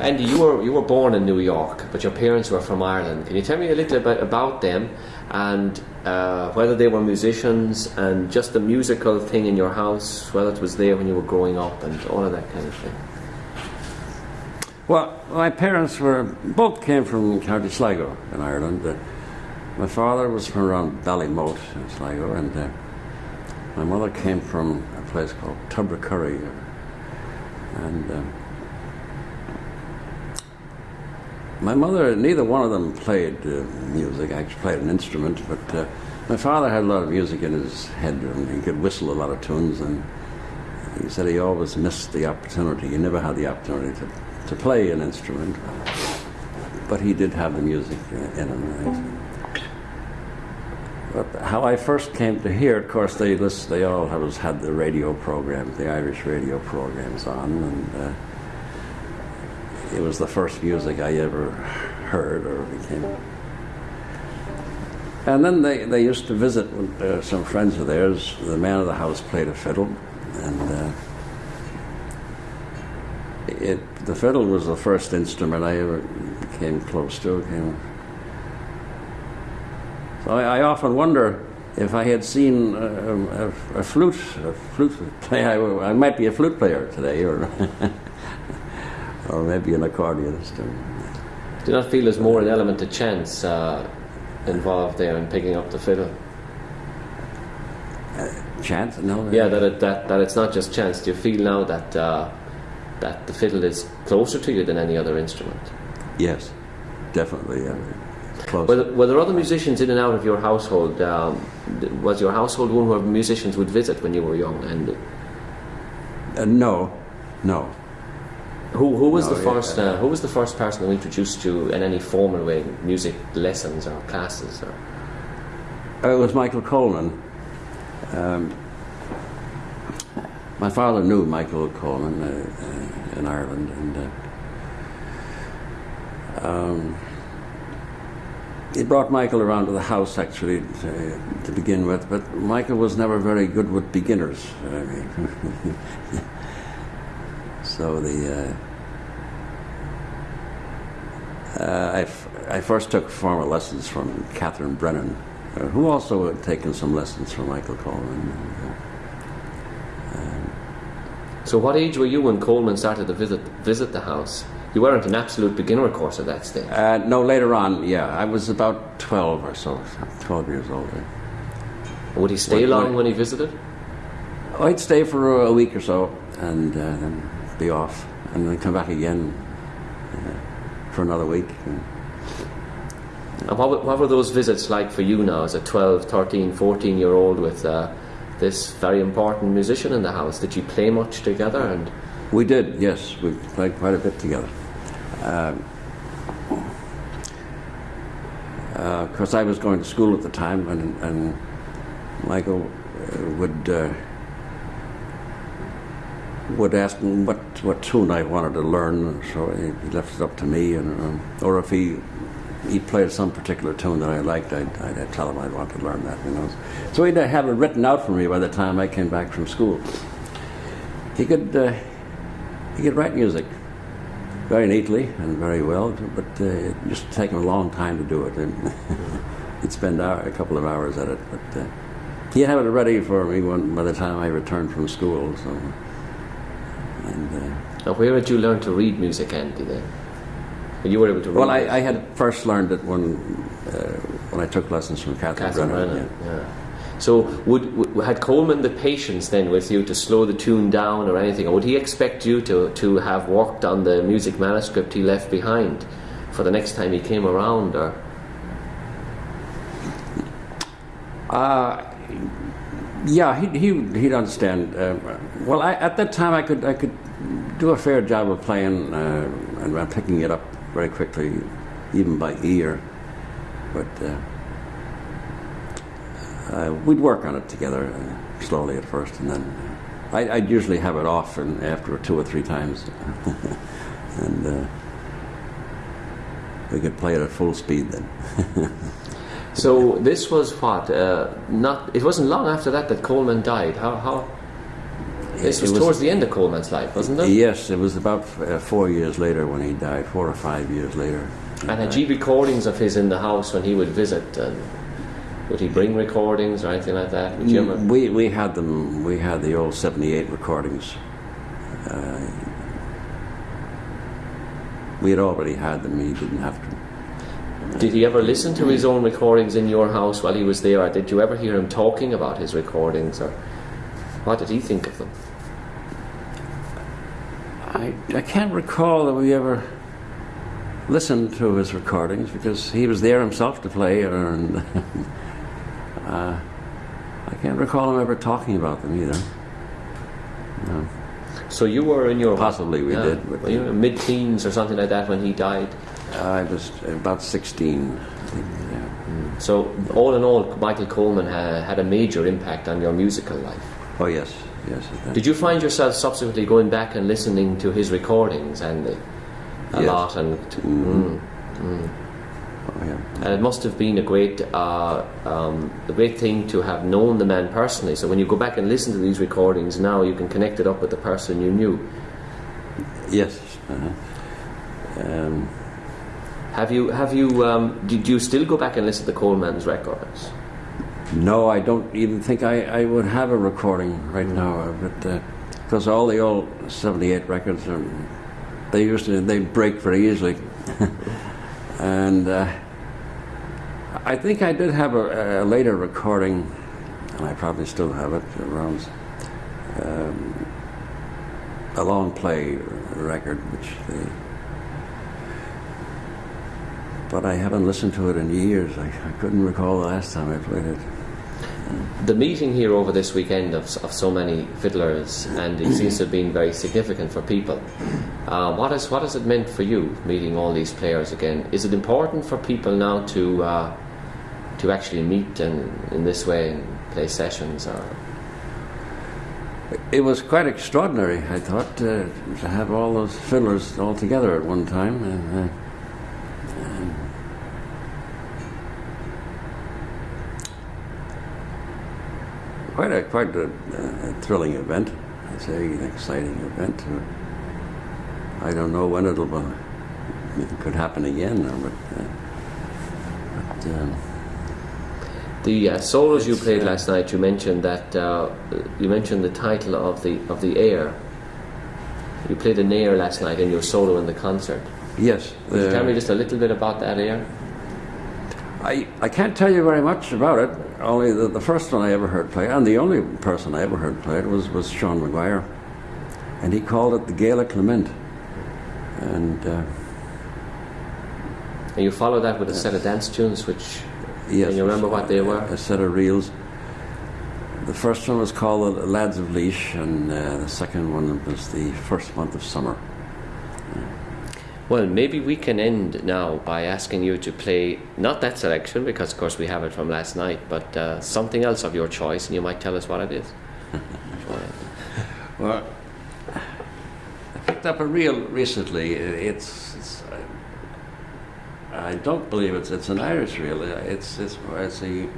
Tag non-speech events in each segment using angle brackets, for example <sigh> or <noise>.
Andy, you were you were born in New York, but your parents were from Ireland. Can you tell me a little bit about them and uh, whether they were musicians and just the musical thing in your house, whether it was there when you were growing up and all of that kind of thing? Well, my parents were both came from County Sligo in Ireland. Uh, my father was from around Ballymote in Sligo, and uh, my mother came from a place called Tubbercurry. And um, my mother, neither one of them played uh, music, I actually played an instrument, but uh, my father had a lot of music in his head, and he could whistle a lot of tunes, and he said he always missed the opportunity. He never had the opportunity to, to play an instrument, but he did have the music in him. But how I first came to hear, of course, they list, they all have, had the radio programs, the Irish radio programs on, and uh, it was the first music I ever heard or became. And then they, they used to visit uh, some friends of theirs. The man of the house played a fiddle, and uh, it, the fiddle was the first instrument I ever came close to. Came, so I, I, often wonder if I had seen a, a, a flute, a flute play, I, I, might be a flute player today, or <laughs> <laughs> or maybe an accordionist. Do you not feel there's more an element of chance uh, involved there in picking up the fiddle? Uh, chance? No. Yeah, that, it, that that it's not just chance. Do you feel now that uh, that the fiddle is closer to you than any other instrument? Yes, definitely. Yeah. Were there, were there, other musicians in and out of your household? Um, was your household one where musicians would visit when you were young? And uh, no, no. Who, who was no, the first? Uh, who was the first person who introduced you in any formal way music lessons or classes? Or? Uh, it was Michael Coleman. Um, my father knew Michael Coleman uh, uh in Ireland, and uh, um, he brought Michael around to the house actually to, to, begin with, but Michael was never very good with beginners. I <laughs> mean, so the uh, uh, I, f- I first took formal lessons from Catherine Brennan, uh, who also had taken some lessons from Michael Coleman. Um, so, what age were you when Coleman started to visit visit the house? You weren't an absolute beginner, of course, at that stage. Uh, no, later on, yeah. I was about 12 or so, 12 years old. Would he stay when, long when, when he visited? Oh, he'd stay for a week or so and uh, then be off and then come back again uh, for another week. And, and what, what were those visits like for you now as a 12, 13, 14 year old with uh, this very important musician in the house? Did you play much together? and? We did, yes. We played quite a bit together. Um, uh, of course, I was going to school at the time, and, and Michael uh, would uh, would ask me what what tune I wanted to learn. So he left it up to me, and um, or if he he played some particular tune that I liked, I'd, I'd, tell him I'd want to learn that. You know, so he'd have it written out for me by the time I came back from school. He could uh, he could write music very neatly and very well, but uh, it just take him a long time to do it. And <laughs> he'd spend hour, a couple of hours at it, but uh, he had it ready for me when, by the time I returned from school. So, and uh, now, where did you learn to read music, Andy? Then, you were able to. Well, I, I, had first learned it when uh, when I took lessons from Catherine, Catherine Brennan. Brennan. Yeah. yeah. So, would, would, had Coleman the patience then with you to slow the tune down or anything, or would he expect you to, to have worked on the music manuscript he left behind for the next time he came around, or? Uh, yeah, he'd, he'd, he'd understand. Uh, well, I, at that time, I could I could do a fair job of playing uh, and picking it up very quickly, even by ear, but. Uh, uh, we'd work on it together uh, slowly at first, and then I, would usually have it off and after two or three times, <laughs> and uh, we could play it at full speed then. <laughs> so this was what? Uh, not. It wasn't long after that that Coleman died. How? how? This was, was- towards the end of Coleman's life, wasn't it? Yes, it was about uh, four years later when he died, four or five years later. And had you recordings of his in the house when he would visit? And would he bring recordings or anything like that? Ever? We, we had them, we had the old 78 recordings. Uh, we had already had them, he didn't have to. Did he ever listen to his own recordings in your house while he was there, or did you ever hear him talking about his recordings, or what did he think of them? I, I can't recall that we ever listened to his recordings because he was there himself to play, and <laughs> uh, I can't recall him ever talking about them either. No. So you were in your Possibly we did, were you in mid-teens or something like that when he died. I was about 16, yeah. So all in all, Michael Coleman ha- had a major impact on your musical life. Oh, yes, yes. did. You find yourself subsequently going back and listening to his recordings and uh, a Yes. lot and? To, Mhm. Mm. Oh, yeah. And it must have been a great, uh, um, a great thing to have known the man personally. So when you go back and listen to these recordings now, you can connect it up with the person you knew. Yes. Uh-huh. Um, Have you? Have you? Um, did you still go back and listen to Coleman's records? no, I don't even think I, I would have a recording right now it, because all the old '78 records are they used to they break very easily, <laughs> and uh, I think I did have a, a later recording, and I probably still have it around um, a long play record, which they. But I haven't listened to it in years. I, I couldn't recall the last time I played it. The meeting here over this weekend of, of so many fiddlers, and it seems to have been very significant for people. Uh, what, is, what has it meant for you, meeting all these players again? Is it important for people now to, uh, to actually meet and, in this way and play sessions? Or It was quite extraordinary, I thought, uh, to have all those fiddlers all together at one time. And, quite a quite a, a thrilling event. I'd say an exciting event. Uh, I don't know when it'll be, it could happen again, uh, but. Uh, but um, the uh, solos you played uh, last night, you mentioned that uh, you mentioned the title of the of the air. You played an air last night in your solo in the concert. yes. Could you uh, tell me just a little bit about that air? I, I can't tell you very much about it. Only the, the first one I ever heard play, and the only person I ever heard play it was, was Sean McGuire. And he called it the Gala Lament. And uh, And you follow that with a set of dance tunes, which yes, Can you remember what they were? A set of reels. The first one was called the Lads of Laois, and uh, the second one was the first month of summer. Well, maybe we can end now by asking you to play not that selection because, of course, we have it from last night, but uh, something else of your choice, and you might tell us what it is. <laughs> Well, I picked up a reel recently. It's, it's I, don't believe it's it's an Irish reel. It's it's it's a,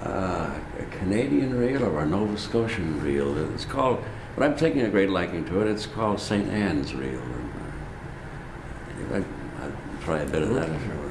uh, a Canadian reel or a Nova Scotian reel. It's called. But I'm taking a great liking to it. It's called St. Anne's reel. A bit of that.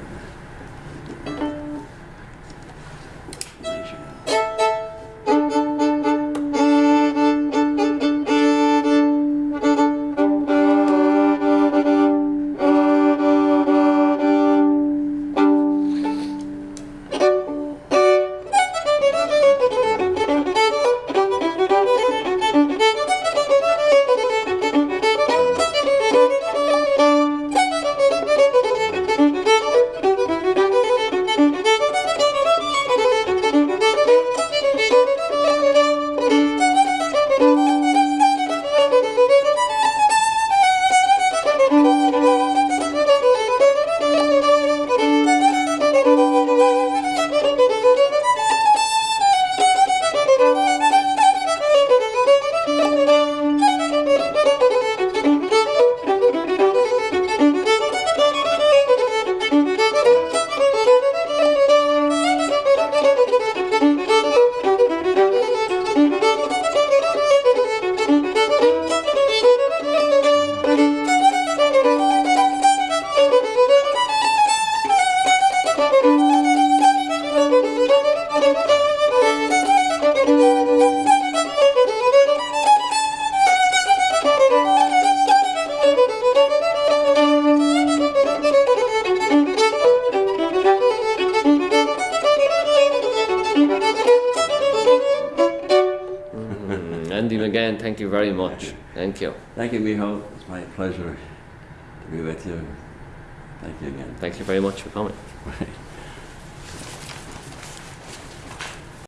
You very much. Thank you. Thank you. Thank Miho. It's my pleasure to be with you. Thank you again. Thank you very much for coming. <laughs>